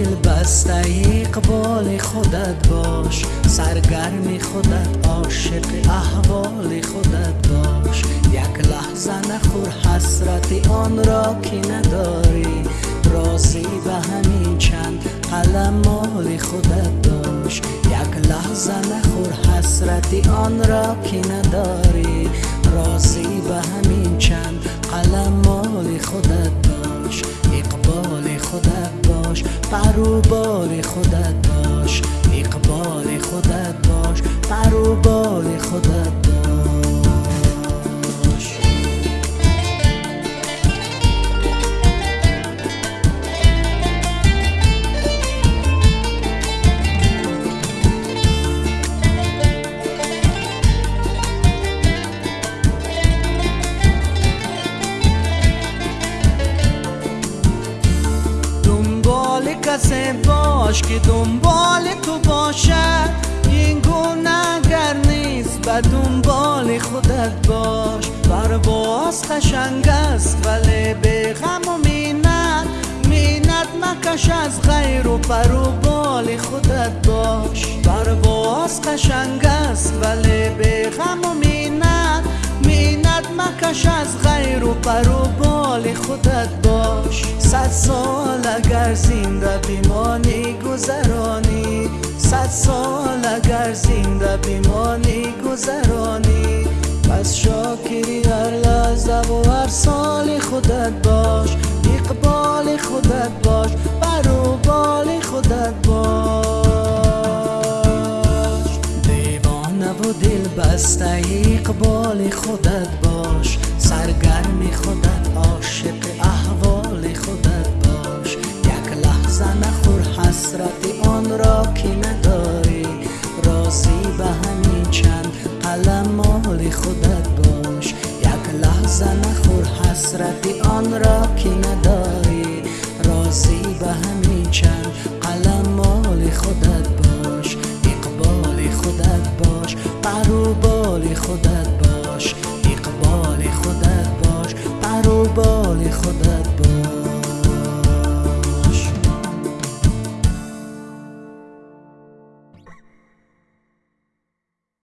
بسته اقبال خودت باش. سرگرم خودت عاشق احوال خودت باش. یک لحظه نخور حسرت آن را که نداری. راضی به همین چند قلم مال خودت باش. یک لحظه نخور حسرت آن را که نداری. راضی به همین بال خودت باش اقبال خودت باش بال خودت کسی باش که دنبال تو باشد. این گونه اگر نیست به دنبال خودت باش. باز خشنگ است ولی به غم و مینت مینت مکش از غیر و بال خودت باش. باز خشنگ است ولی به غم و مکش از غیر و بال خودت باش. صد سال اگر زنده بیمانی گذرانی صد سال اگر زنده بیمانی گذرانی. پس شاکری هر لحظه و هر سال خودت باش اقبال خودت باش برو بال خودت باش. دیوانه و دل بسته اقبال خودت خودت عاشق احوال خودت باش. یک لحظه نخور حسرت آن را که نداری. راضی به همین چند قلم مال خودت باش. یک لحظه نخور حسرت آن را که نداری. راضی به همین چند قلم مال خودت باش. اقبال خودت باش. بال خودت رو بال خدا